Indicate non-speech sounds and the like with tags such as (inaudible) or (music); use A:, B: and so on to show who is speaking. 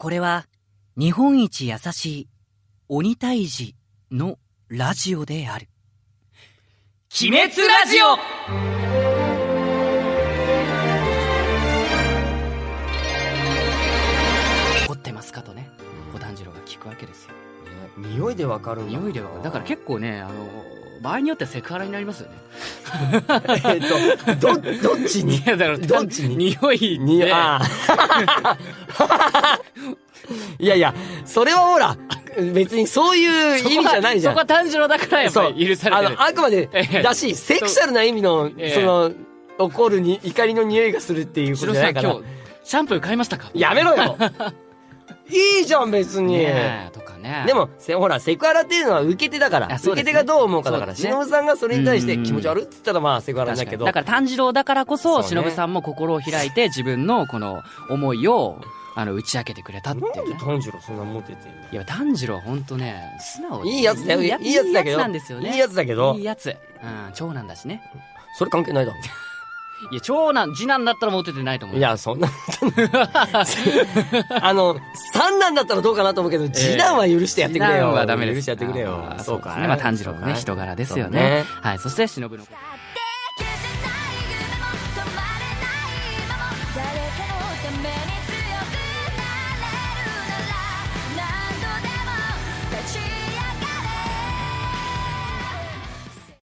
A: これは日本一優しい鬼退治のラジオである。鬼滅ラジオ怒ってますかとね、小炭治郎が聞くわけですよ。
B: ね匂いでわかるんだ
A: 匂いでは、だから結構ね、あの、場合によってはセクハラになりますよね。(laughs)
B: えっとどどっちに？
A: いや、だから、
B: どっちに？
A: 匂い
B: に
A: で、
B: ああ (laughs) いやいやそれはほら別にそういう意味じゃないじゃん。
A: そこは炭治郎だからやっぱり許されてる。
B: あの、あくまで
A: ええ、
B: だし、セクシャルな意味の、
A: ええ。
B: その、怒るに、怒りの匂いがするっていうことじゃないから。
A: 今。日、シャンプー買いましたか？
B: やめろよいいじゃん、別に。
A: ねえとかね。
B: で、も、せほら、セクハラっていうのは受け手だから。
A: ね
B: 受け手がどう思うかだから。忍さんがそれに対して
A: うん
B: 気持ち悪いって言ったら、まあ、セクハラだけど。
A: だから炭治郎だからこそ、
B: そうね
A: 忍さんも心を開いて自分のこの思いを、あの、打ち明けてくれたって
B: なんで
A: いうね。
B: 炭治郎そんなモテてんの
A: いや、炭治郎は本当ね、素直
B: いいやつだよ。いいやつだけど。
A: いいやつなんですよね。
B: いいやつだけど
A: いい。やつ。うん、長男だしね。
B: それ関係ないだろ。
A: いや、長男、次男だったらモテてないと思う。
B: い、や、そんな。(laughs) あの、三男だったらどうかなと思うけど、次男は許してやってくれよ。
A: 次男はダメです。
B: 許してやってくれよそうか。
A: まあ、炭治郎のね、人柄ですよね。はい。そして、忍の。
C: 消せない夢も止まれない今も誰かのために